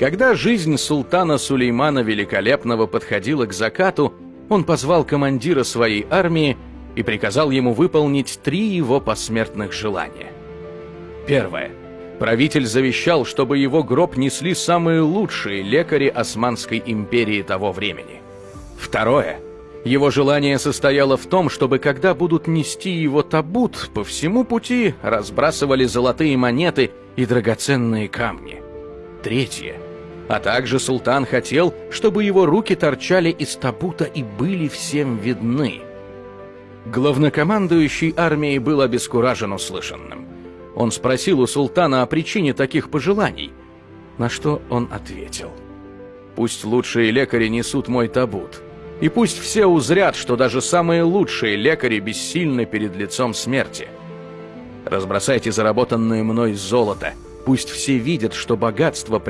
Когда жизнь султана Сулеймана Великолепного подходила к закату, он позвал командира своей армии и приказал ему выполнить три его посмертных желания. Первое. Правитель завещал, чтобы его гроб несли самые лучшие лекари Османской империи того времени. Второе. Его желание состояло в том, чтобы когда будут нести его табут, по всему пути разбрасывали золотые монеты и драгоценные камни. Третье. А также султан хотел, чтобы его руки торчали из табута и были всем видны. Главнокомандующий армией был обескуражен услышанным. Он спросил у султана о причине таких пожеланий, на что он ответил. «Пусть лучшие лекари несут мой табут, и пусть все узрят, что даже самые лучшие лекари бессильны перед лицом смерти. Разбросайте заработанное мной золото, пусть все видят, что богатство при